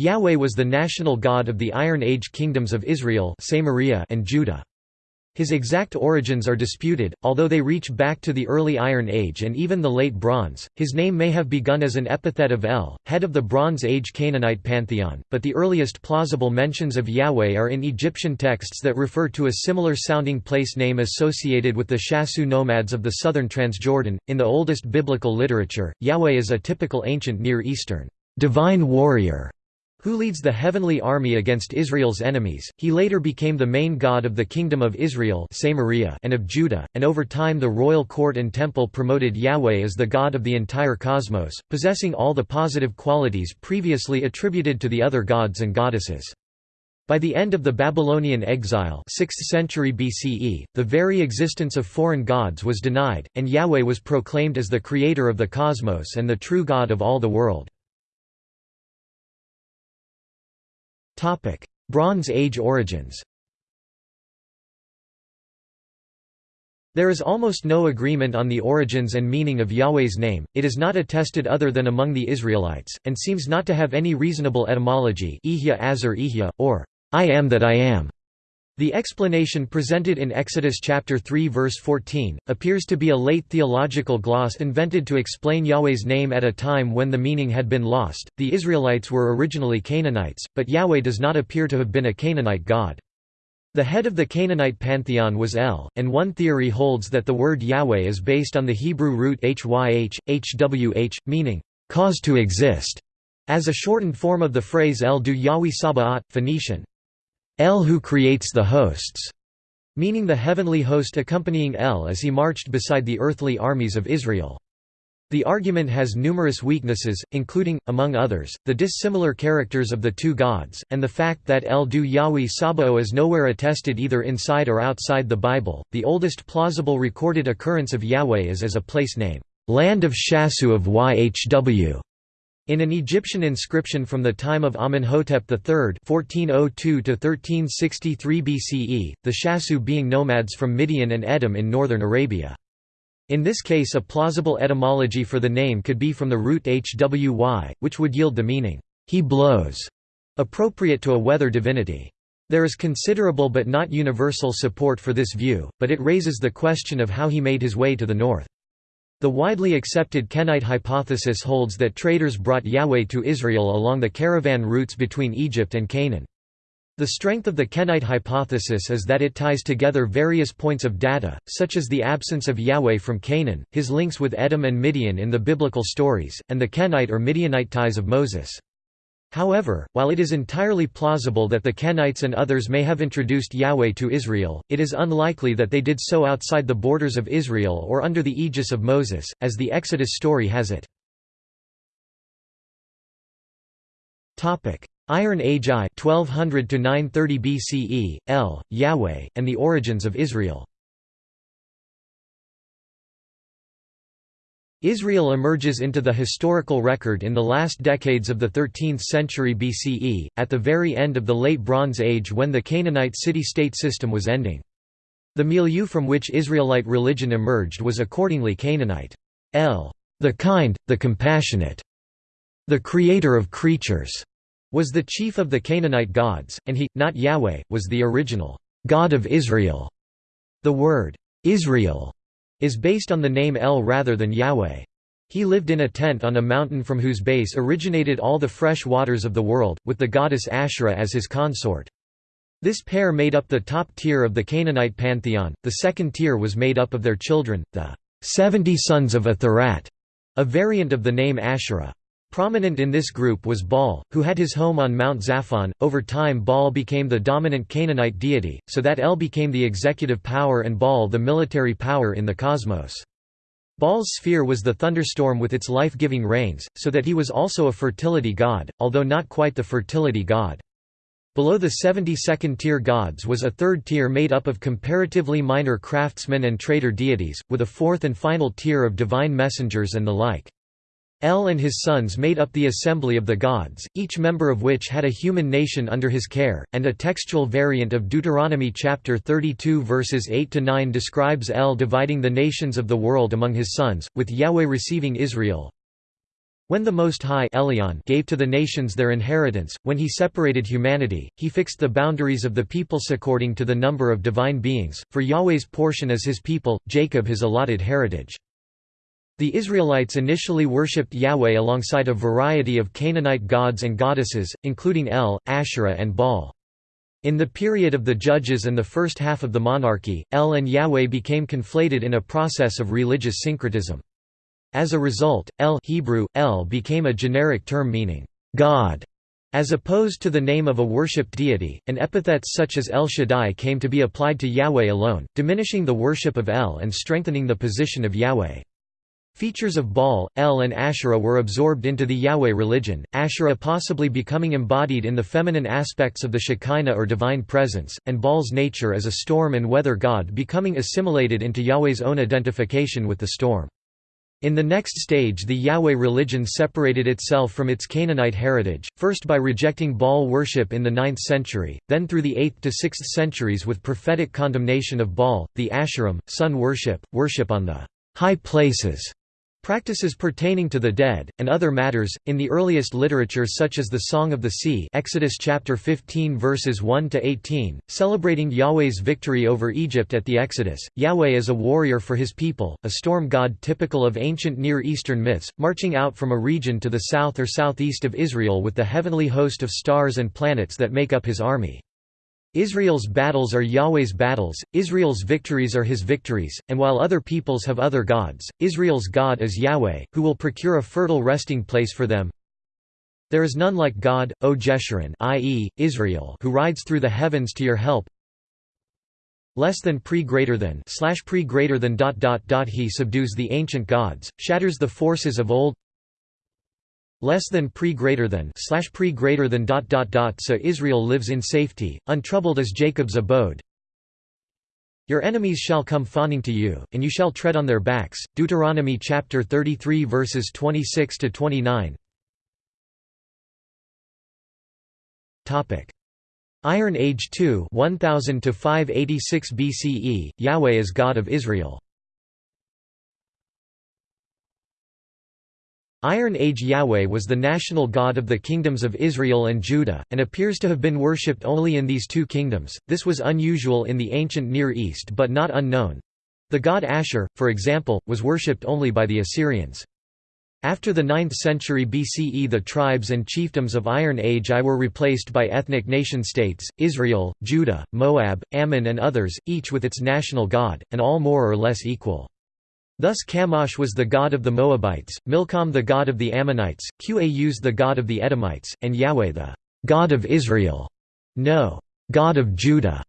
Yahweh was the national god of the Iron Age kingdoms of Israel and Judah. His exact origins are disputed, although they reach back to the early Iron Age and even the Late Bronze. His name may have begun as an epithet of El, head of the Bronze Age Canaanite pantheon, but the earliest plausible mentions of Yahweh are in Egyptian texts that refer to a similar sounding place name associated with the Shasu nomads of the southern Transjordan. In the oldest biblical literature, Yahweh is a typical ancient Near Eastern divine warrior who leads the heavenly army against Israel's enemies. He later became the main god of the Kingdom of Israel and of Judah, and over time the royal court and temple promoted Yahweh as the god of the entire cosmos, possessing all the positive qualities previously attributed to the other gods and goddesses. By the end of the Babylonian exile 6th century BCE, the very existence of foreign gods was denied, and Yahweh was proclaimed as the creator of the cosmos and the true God of all the world. Bronze Age origins There is almost no agreement on the origins and meaning of Yahweh's name, it is not attested other than among the Israelites, and seems not to have any reasonable etymology or I am that I am. The explanation presented in Exodus chapter 3 verse 14 appears to be a late theological gloss invented to explain Yahweh's name at a time when the meaning had been lost. The Israelites were originally Canaanites, but Yahweh does not appear to have been a Canaanite god. The head of the Canaanite pantheon was El, and one theory holds that the word Yahweh is based on the Hebrew root hyh, hwh, meaning cause to exist, as a shortened form of the phrase El du Yahweh Sabaoth, Phoenician, El who creates the hosts, meaning the heavenly host accompanying El as he marched beside the earthly armies of Israel. The argument has numerous weaknesses, including, among others, the dissimilar characters of the two gods, and the fact that El du Yahweh Sabaoth is nowhere attested either inside or outside the Bible. The oldest plausible recorded occurrence of Yahweh is as a place name, Land of Shasu of YHW, in an Egyptian inscription from the time of Amenhotep III (1402–1363 BCE), the Shasu being nomads from Midian and Edom in northern Arabia. In this case a plausible etymology for the name could be from the root hwy, which would yield the meaning, he blows, appropriate to a weather divinity. There is considerable but not universal support for this view, but it raises the question of how he made his way to the north. The widely accepted Kenite hypothesis holds that traders brought Yahweh to Israel along the caravan routes between Egypt and Canaan. The strength of the Kenite hypothesis is that it ties together various points of data, such as the absence of Yahweh from Canaan, his links with Edom and Midian in the biblical stories, and the Kenite or Midianite ties of Moses. However, while it is entirely plausible that the Kenites and others may have introduced Yahweh to Israel, it is unlikely that they did so outside the borders of Israel or under the aegis of Moses, as the Exodus story has it. Iron Age I 1200 to 930 BCE, El, Yahweh, and the origins of Israel Israel emerges into the historical record in the last decades of the 13th century BCE, at the very end of the Late Bronze Age when the Canaanite city-state system was ending. The milieu from which Israelite religion emerged was accordingly Canaanite. El, the kind, the compassionate, the creator of creatures, was the chief of the Canaanite gods, and he, not Yahweh, was the original God of Israel. The word, Israel, is based on the name El rather than Yahweh. He lived in a tent on a mountain from whose base originated all the fresh waters of the world, with the goddess Asherah as his consort. This pair made up the top tier of the Canaanite pantheon, the second tier was made up of their children, the seventy sons of Athirat, a variant of the name Asherah. Prominent in this group was Baal, who had his home on Mount Zaphon. Over time, Baal became the dominant Canaanite deity, so that El became the executive power and Baal the military power in the cosmos. Baal's sphere was the thunderstorm with its life-giving rains, so that he was also a fertility god, although not quite the fertility god. Below the 72nd-tier gods was a third tier made up of comparatively minor craftsmen and trader deities, with a fourth and final tier of divine messengers and the like. El and his sons made up the assembly of the gods, each member of which had a human nation under his care, and a textual variant of Deuteronomy chapter 32 verses 8–9 describes El dividing the nations of the world among his sons, with Yahweh receiving Israel. When the Most High Elyon gave to the nations their inheritance, when he separated humanity, he fixed the boundaries of the peoples according to the number of divine beings, for Yahweh's portion is his people, Jacob his allotted heritage. The Israelites initially worshipped Yahweh alongside a variety of Canaanite gods and goddesses, including El, Asherah and Baal. In the period of the Judges and the first half of the monarchy, El and Yahweh became conflated in a process of religious syncretism. As a result, El Hebrew, El became a generic term meaning, God, as opposed to the name of a worshipped deity, and epithets such as El Shaddai came to be applied to Yahweh alone, diminishing the worship of El and strengthening the position of Yahweh. Features of Baal, El and Asherah were absorbed into the Yahweh religion, Asherah possibly becoming embodied in the feminine aspects of the Shekinah or divine presence, and Baal's nature as a storm and weather god becoming assimilated into Yahweh's own identification with the storm. In the next stage the Yahweh religion separated itself from its Canaanite heritage, first by rejecting Baal worship in the 9th century, then through the 8th to 6th centuries with prophetic condemnation of Baal, the Asherim, sun worship, worship on the high places, Practices pertaining to the dead, and other matters, in the earliest literature such as the Song of the Sea Exodus chapter 15 verses 1 to 18, celebrating Yahweh's victory over Egypt at the Exodus, Yahweh is a warrior for his people, a storm god typical of ancient Near Eastern myths, marching out from a region to the south or southeast of Israel with the heavenly host of stars and planets that make up his army. Israel's battles are Yahweh's battles, Israel's victories are his victories, and while other peoples have other gods, Israel's God is Yahweh, who will procure a fertile resting place for them. There is none like God, O Jeshurun i.e., Israel who rides through the heavens to your help. Less than pre greater than slash pre greater than dot dot dot he subdues the ancient gods, shatters the forces of old less than pre greater than slash pre greater than dot dot dot so Israel lives in safety, untroubled as Jacob's abode. Your enemies shall come fawning to you, and you shall tread on their backs. Deuteronomy chapter 33 verses 26 to 29. Topic: Iron Age 2, 1000 to 586 BCE. Yahweh is God of Israel. Iron Age Yahweh was the national god of the kingdoms of Israel and Judah, and appears to have been worshipped only in these two kingdoms. This was unusual in the ancient Near East but not unknown. The god Ashur, for example, was worshipped only by the Assyrians. After the 9th century BCE the tribes and chiefdoms of Iron Age I were replaced by ethnic nation-states, Israel, Judah, Moab, Ammon and others, each with its national god, and all more or less equal. Thus Chemosh was the god of the Moabites, Milcom the god of the Ammonites, Qaus the god of the Edomites, and Yahweh the God of Israel. No, God of Judah,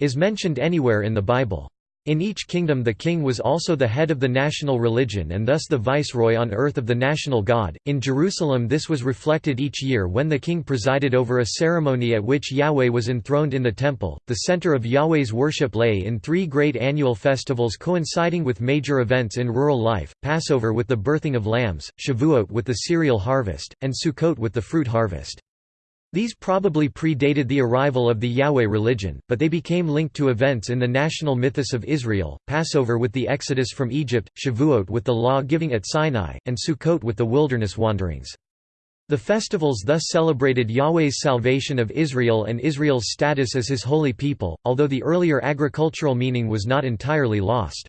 is mentioned anywhere in the Bible. In each kingdom the king was also the head of the national religion and thus the viceroy on earth of the national god. In Jerusalem this was reflected each year when the king presided over a ceremony at which Yahweh was enthroned in the temple. The center of Yahweh's worship lay in three great annual festivals coinciding with major events in rural life, Passover with the birthing of lambs, Shavuot with the cereal harvest, and Sukkot with the fruit harvest. These probably predated the arrival of the Yahweh religion, but they became linked to events in the national mythos of Israel, Passover with the exodus from Egypt, Shavuot with the law-giving at Sinai, and Sukkot with the wilderness wanderings. The festivals thus celebrated Yahweh's salvation of Israel and Israel's status as his holy people, although the earlier agricultural meaning was not entirely lost.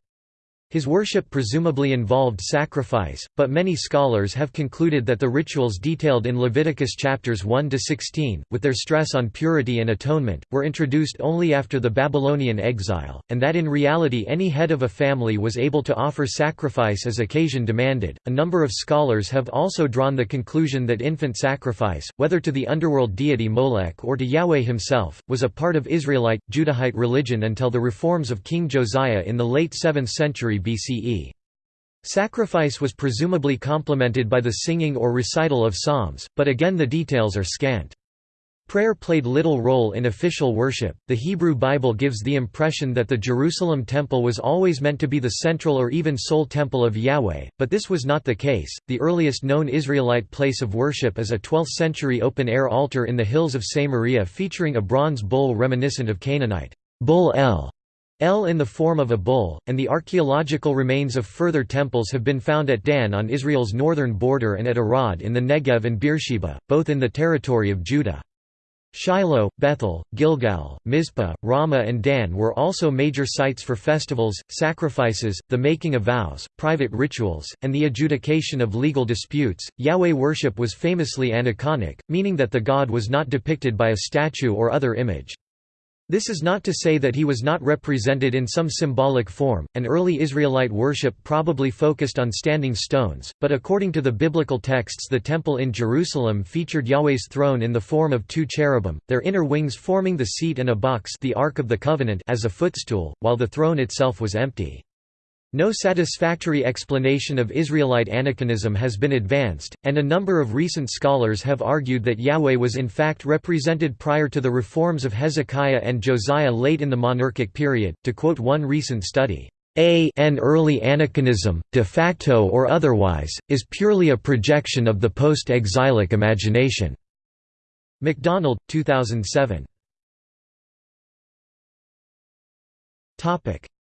His worship presumably involved sacrifice, but many scholars have concluded that the rituals detailed in Leviticus chapters 1–16, with their stress on purity and atonement, were introduced only after the Babylonian exile, and that in reality any head of a family was able to offer sacrifice as occasion demanded. A number of scholars have also drawn the conclusion that infant sacrifice, whether to the underworld deity Molech or to Yahweh himself, was a part of Israelite, Judahite religion until the reforms of King Josiah in the late 7th century BCE. Sacrifice was presumably complemented by the singing or recital of psalms, but again the details are scant. Prayer played little role in official worship. The Hebrew Bible gives the impression that the Jerusalem temple was always meant to be the central or even sole temple of Yahweh, but this was not the case. The earliest known Israelite place of worship is a 12th century open air altar in the hills of Samaria featuring a bronze bull reminiscent of Canaanite Bull El El in the form of a bull, and the archaeological remains of further temples have been found at Dan on Israel's northern border and at Arad in the Negev and Beersheba, both in the territory of Judah. Shiloh, Bethel, Gilgal, Mizpah, Ramah and Dan were also major sites for festivals, sacrifices, the making of vows, private rituals, and the adjudication of legal disputes. Yahweh worship was famously aniconic, meaning that the god was not depicted by a statue or other image. This is not to say that he was not represented in some symbolic form, and early Israelite worship probably focused on standing stones, but according to the biblical texts the temple in Jerusalem featured Yahweh's throne in the form of two cherubim, their inner wings forming the seat and a box the Ark of the Covenant as a footstool, while the throne itself was empty. No satisfactory explanation of Israelite aniconism has been advanced, and a number of recent scholars have argued that Yahweh was in fact represented prior to the reforms of Hezekiah and Josiah late in the monarchic period. To quote one recent study, a an early aniconism, de facto or otherwise, is purely a projection of the post-exilic imagination. MacDonald, 2007.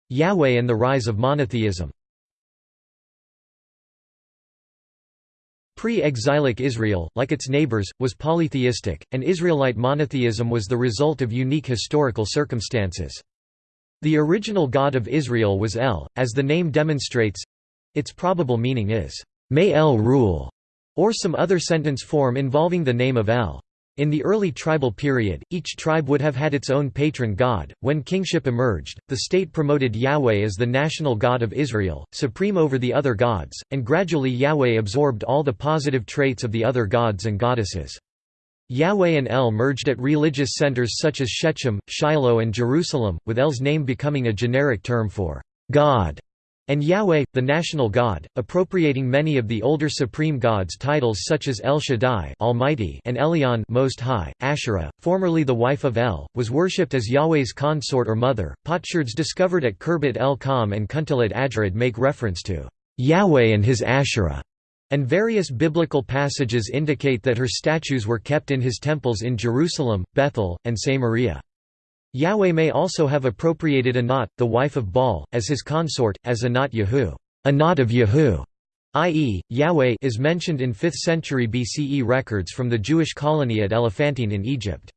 Yahweh and the rise of monotheism Pre-exilic Israel, like its neighbors, was polytheistic, and Israelite monotheism was the result of unique historical circumstances. The original God of Israel was El, as the name demonstrates—its probable meaning is, "'May El rule' or some other sentence form involving the name of El. In the early tribal period, each tribe would have had its own patron god. When kingship emerged, the state promoted Yahweh as the national god of Israel, supreme over the other gods, and gradually Yahweh absorbed all the positive traits of the other gods and goddesses. Yahweh and El merged at religious centers such as Shechem, Shiloh, and Jerusalem, with El's name becoming a generic term for God and Yahweh, the national god, appropriating many of the older supreme gods' titles such as El Shaddai Almighty and Elyon Most High. Asherah, formerly the wife of El, was worshipped as Yahweh's consort or mother. Potsherds discovered at Khirbet el Qom and Kuntillet Ajrud make reference to Yahweh and his Asherah, and various biblical passages indicate that her statues were kept in his temples in Jerusalem, Bethel, and Samaria. Yahweh may also have appropriated Anat, the wife of Baal, as his consort, as Anat Yahu, Anat of Yahu, i.e., Yahweh is mentioned in 5th century BCE records from the Jewish colony at Elephantine in Egypt.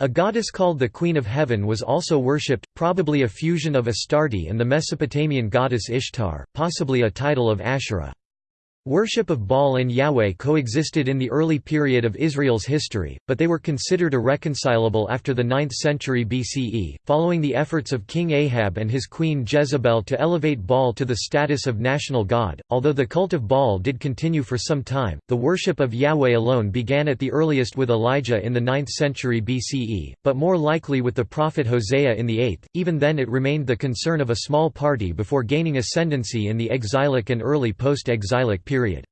A goddess called the Queen of Heaven was also worshipped, probably a fusion of Astarte and the Mesopotamian goddess Ishtar, possibly a title of Asherah. Worship of Baal and Yahweh coexisted in the early period of Israel's history, but they were considered irreconcilable after the 9th century BCE, following the efforts of King Ahab and his queen Jezebel to elevate Baal to the status of national god. Although the cult of Baal did continue for some time, the worship of Yahweh alone began at the earliest with Elijah in the 9th century BCE, but more likely with the prophet Hosea in the 8th. Even then, it remained the concern of a small party before gaining ascendancy in the exilic and early post exilic period period.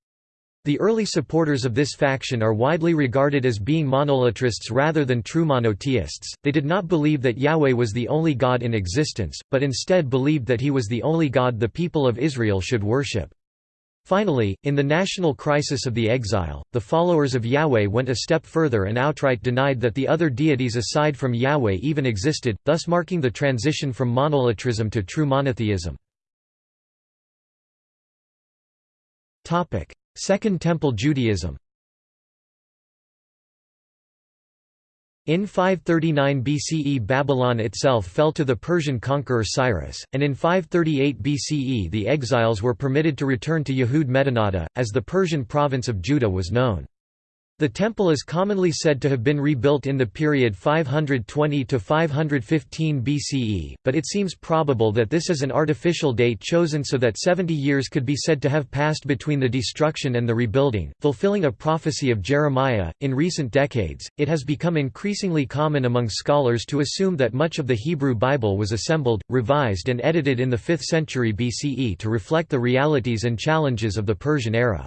The early supporters of this faction are widely regarded as being monolatrists rather than true monotheists. They did not believe that Yahweh was the only God in existence, but instead believed that he was the only God the people of Israel should worship. Finally, in the national crisis of the exile, the followers of Yahweh went a step further and outright denied that the other deities aside from Yahweh even existed, thus marking the transition from monolatrism to true monotheism. Second Temple Judaism In 539 BCE Babylon itself fell to the Persian conqueror Cyrus, and in 538 BCE the exiles were permitted to return to Yehud Medinata, as the Persian province of Judah was known. The temple is commonly said to have been rebuilt in the period 520 to 515 BCE, but it seems probable that this is an artificial date chosen so that 70 years could be said to have passed between the destruction and the rebuilding, fulfilling a prophecy of Jeremiah. In recent decades, it has become increasingly common among scholars to assume that much of the Hebrew Bible was assembled, revised, and edited in the 5th century BCE to reflect the realities and challenges of the Persian era.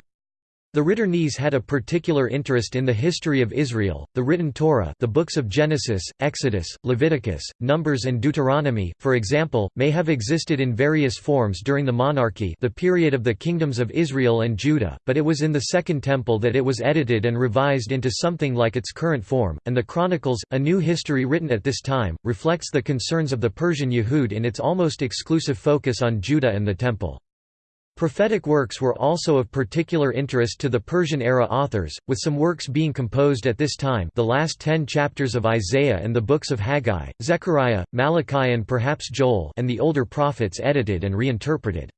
The Ritternes had a particular interest in the history of Israel. The written Torah, the books of Genesis, Exodus, Leviticus, Numbers and Deuteronomy, for example, may have existed in various forms during the monarchy, the period of the kingdoms of Israel and Judah, but it was in the Second Temple that it was edited and revised into something like its current form, and the Chronicles, a new history written at this time, reflects the concerns of the Persian Yehud in its almost exclusive focus on Judah and the Temple. Prophetic works were also of particular interest to the Persian-era authors, with some works being composed at this time the last ten chapters of Isaiah and the books of Haggai, Zechariah, Malachi and perhaps Joel and the older prophets edited and reinterpreted.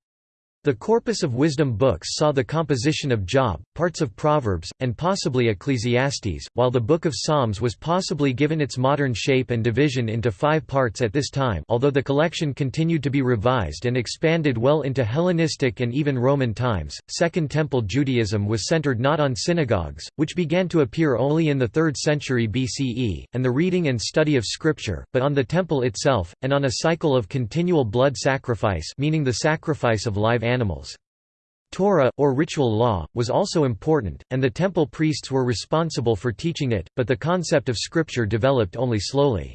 The corpus of wisdom books saw the composition of Job, parts of Proverbs, and possibly Ecclesiastes, while the Book of Psalms was possibly given its modern shape and division into five parts at this time although the collection continued to be revised and expanded well into Hellenistic and even Roman times. Second Temple Judaism was centered not on synagogues, which began to appear only in the 3rd century BCE, and the reading and study of Scripture, but on the Temple itself, and on a cycle of continual blood sacrifice meaning the sacrifice of live animals. Torah, or ritual law, was also important, and the temple priests were responsible for teaching it, but the concept of scripture developed only slowly.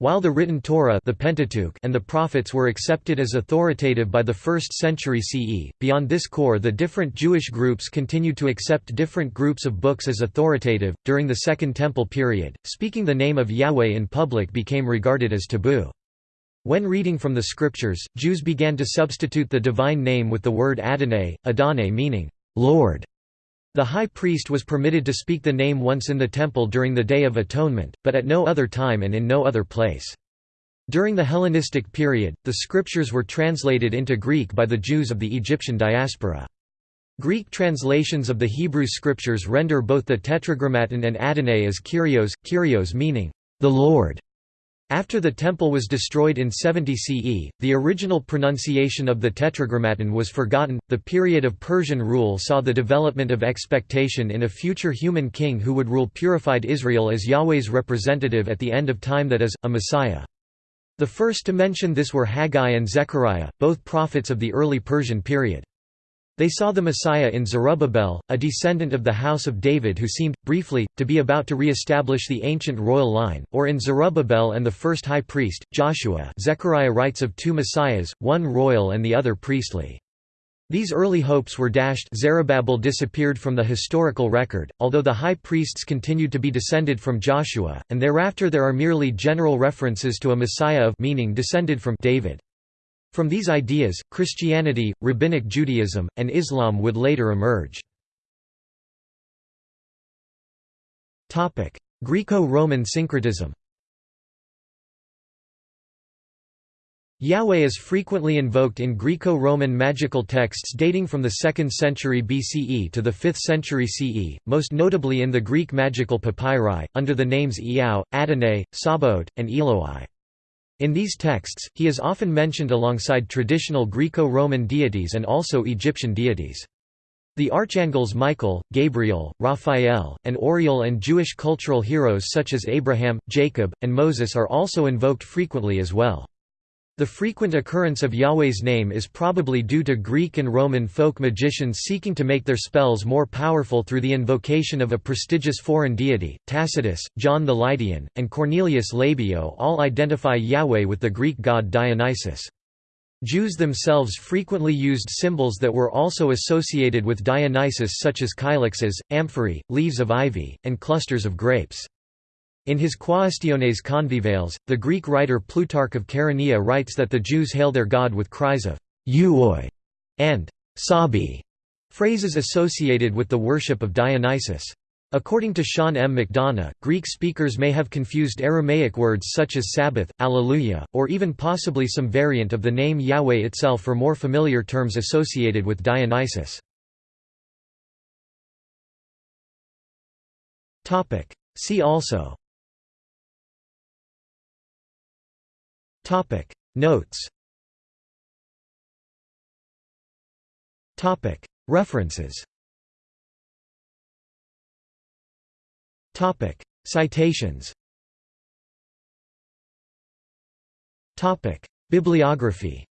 While the written Torah the Pentateuch and the prophets were accepted as authoritative by the 1st century CE, beyond this core the different Jewish groups continued to accept different groups of books as authoritative. During the Second Temple period, speaking the name of Yahweh in public became regarded as taboo. When reading from the scriptures, Jews began to substitute the divine name with the word Adonai, Adonai meaning, Lord. The high priest was permitted to speak the name once in the temple during the Day of Atonement, but at no other time and in no other place. During the Hellenistic period, the scriptures were translated into Greek by the Jews of the Egyptian diaspora. Greek translations of the Hebrew scriptures render both the Tetragrammaton and Adonai as Kyrios, Kyrios meaning, the Lord. After the temple was destroyed in 70 CE, the original pronunciation of the Tetragrammaton was forgotten. The period of Persian rule saw the development of expectation in a future human king who would rule purified Israel as Yahweh's representative at the end of time that is, a Messiah. The first to mention this were Haggai and Zechariah, both prophets of the early Persian period. They saw the Messiah in Zerubbabel, a descendant of the house of David who seemed, briefly, to be about to re-establish the ancient royal line, or in Zerubbabel and the first high priest, Joshua Zechariah writes of two messiahs, one royal and the other priestly. These early hopes were dashed Zerubbabel disappeared from the historical record, although the high priests continued to be descended from Joshua, and thereafter there are merely general references to a Messiah of meaning descended from David. From these ideas, Christianity, Rabbinic Judaism, and Islam would later emerge. Greco-Roman syncretism Yahweh is frequently invoked in Greco-Roman magical texts dating from the 2nd century BCE to the 5th century CE, most notably in the Greek magical papyri, under the names Iao, Adonai, Sabaoth, and Eloi. In these texts, he is often mentioned alongside traditional Greco-Roman deities and also Egyptian deities. The archangels Michael, Gabriel, Raphael, and Uriel and Jewish cultural heroes such as Abraham, Jacob, and Moses are also invoked frequently as well. The frequent occurrence of Yahweh's name is probably due to Greek and Roman folk magicians seeking to make their spells more powerful through the invocation of a prestigious foreign deity. Tacitus, John the Lydian, and Cornelius Labeo all identify Yahweh with the Greek god Dionysus. Jews themselves frequently used symbols that were also associated with Dionysus such as kylixes, amphorae, leaves of ivy, and clusters of grapes. In his Quaestiones Convivales, the Greek writer Plutarch of Chaeronea writes that the Jews hail their god with cries of «euoi» and «sabi», phrases associated with the worship of Dionysus. According to Sean M. McDonough, Greek speakers may have confused Aramaic words such as Sabbath, Alleluia, or even possibly some variant of the name Yahweh itself for more familiar terms associated with Dionysus. See also Topic. Notes. Topic. References. Topic. Citations. Topic. Bibliography